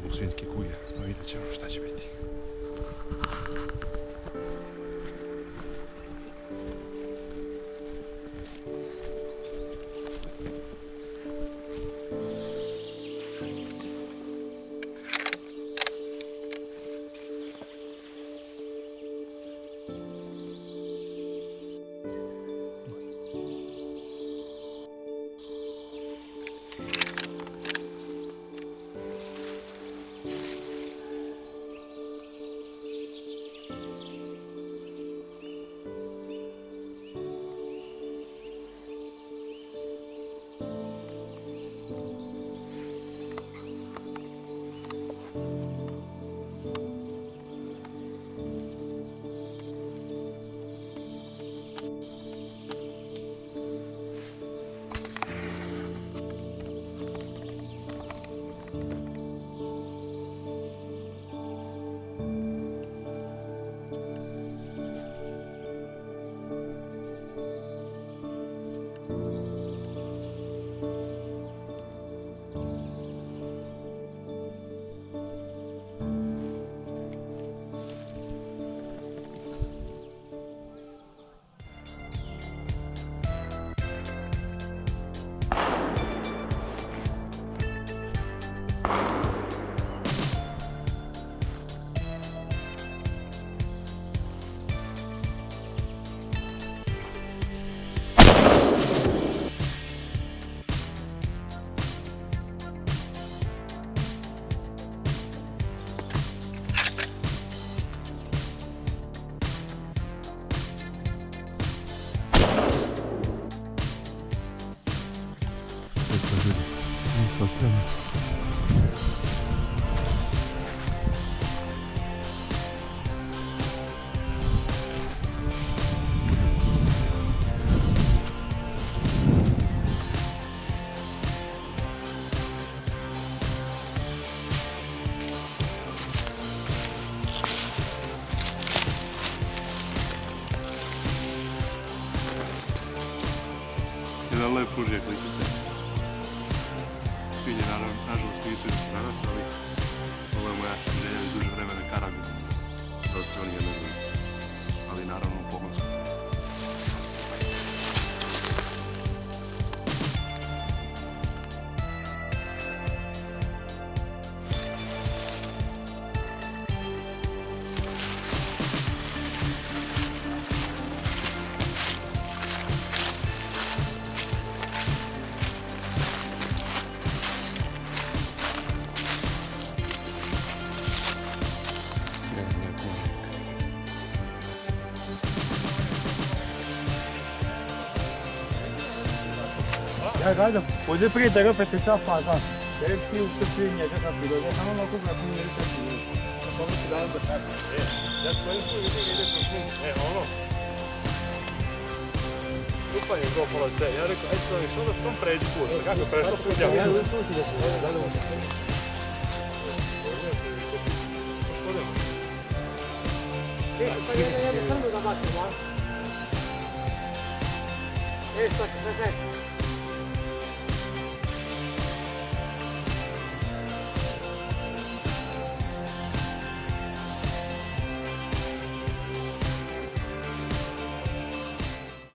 uzmu svinjski no pa vidjet ćemo šta će biti. Jedan lep užijek lisice. Svinje naravno, nažalost nisu danas, ali ovo je moja želja iz duže vremena karabin. Dosta oni jednog lisice. Ali naravno u pogonsku. Ja, gledam, ovdje prije toga pa se sva faza. Jer ti u Srbiji njega sam bilo, que a? E.